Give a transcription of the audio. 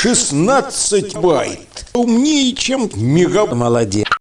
16 байт. Умнее, чем мега... Молодец.